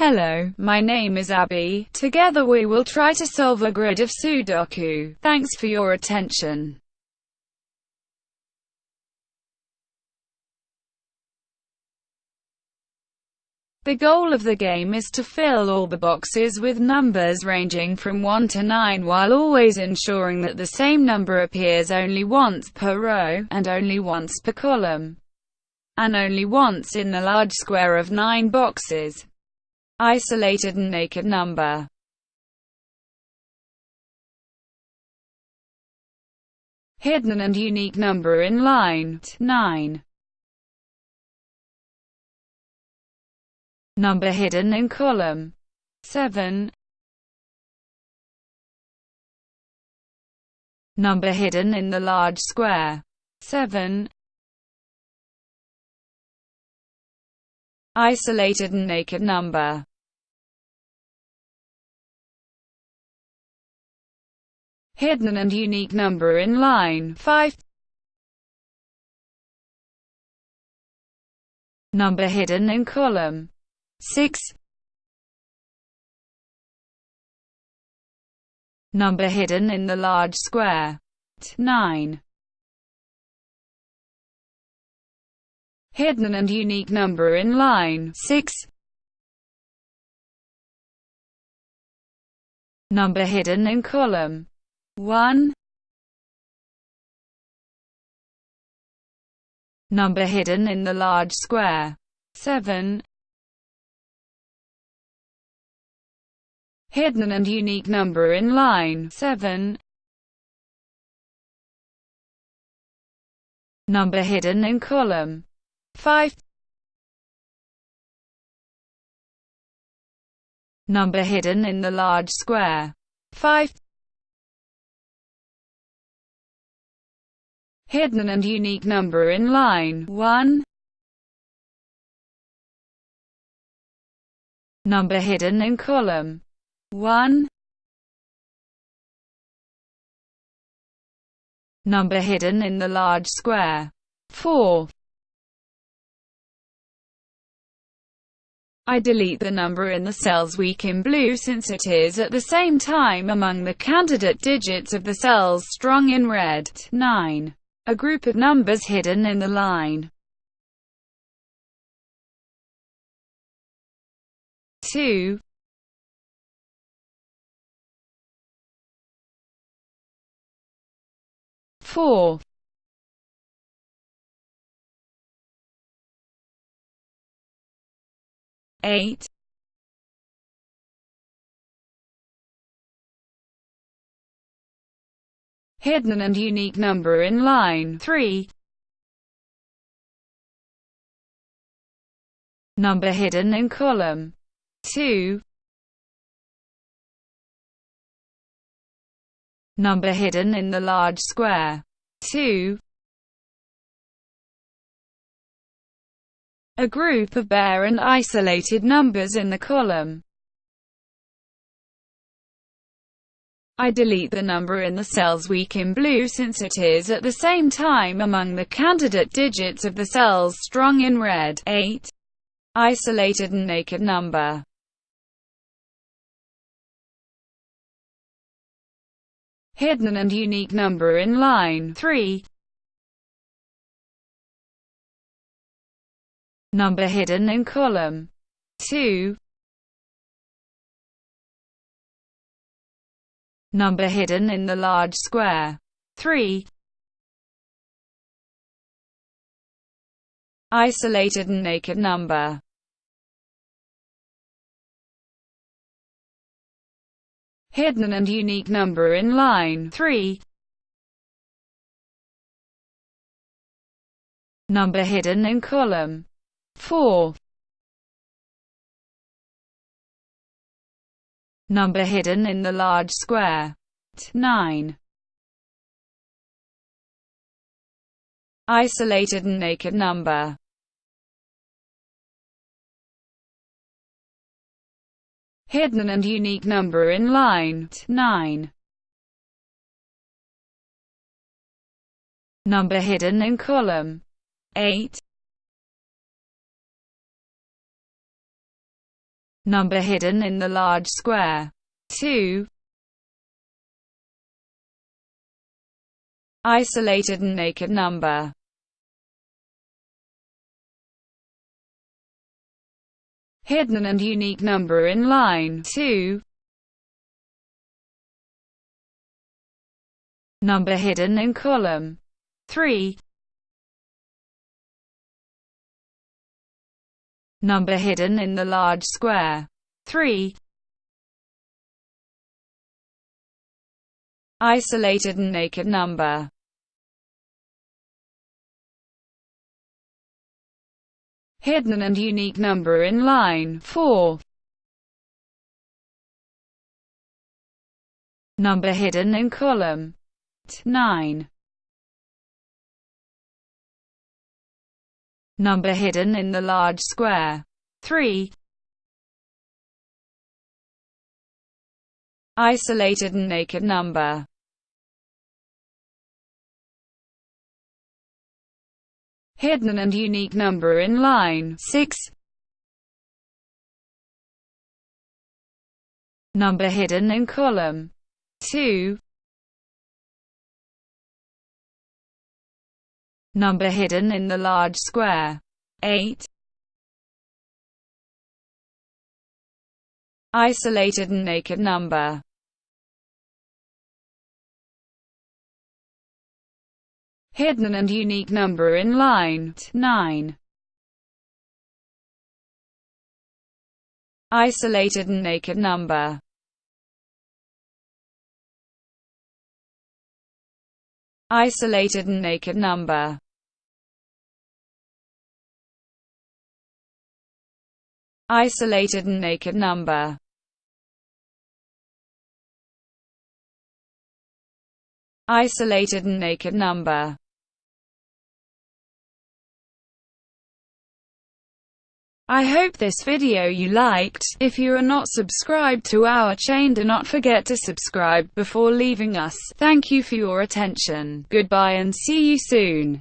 Hello, my name is Abby. Together we will try to solve a grid of Sudoku. Thanks for your attention. The goal of the game is to fill all the boxes with numbers ranging from 1 to 9 while always ensuring that the same number appears only once per row, and only once per column, and only once in the large square of 9 boxes. Isolated and naked number. Hidden and unique number in line 9 Number hidden in column 7 Number hidden in the large square 7 Isolated and naked number Hidden and unique number in line. 5 Number hidden in column. 6 Number hidden in the large square. 9 Hidden and unique number in line. 6 Number hidden in column 1 Number hidden in the large square. 7 Hidden and unique number in line. 7 Number hidden in column. 5 Number hidden in the large square. 5 Hidden and unique number in line 1 Number hidden in column 1 Number hidden in the large square. 4 I delete the number in the cells weak in blue since it is at the same time among the candidate digits of the cells strong in red. 9. A group of numbers hidden in the line. 2 4 8 Hidden and unique number in line 3 Number hidden in column 2 Number hidden in the large square. 2. A group of bare and isolated numbers in the column. I delete the number in the cells weak in blue since it is at the same time among the candidate digits of the cells strong in red. 8. Isolated and naked number. hidden and unique number in line 3. Number hidden in column 2. Number hidden in the large square 3. Isolated and naked number hidden and unique number in line 3. Number hidden in column 4. Number hidden in the large square 9. Isolated and naked number hidden and unique number in line 9. Number hidden in column 8. Number hidden in the large square. 2. Isolated and naked number. Hidden and unique number in line 2. Number hidden in column 3. Number hidden in the large square 3. Isolated and naked number Hidden and unique number in line 4. Number hidden in column 9. Number hidden in the large square 3. Isolated and naked number Hidden and unique number in line 6. Number hidden in column 2. Number hidden in the large square 8. Isolated and naked number hidden and unique number in line 9. Isolated and naked number Isolated and naked number. Isolated and naked number. Isolated and naked number I hope this video you liked. If you are not subscribed to our chain do not forget to subscribe before leaving us. Thank you for your attention. Goodbye and see you soon.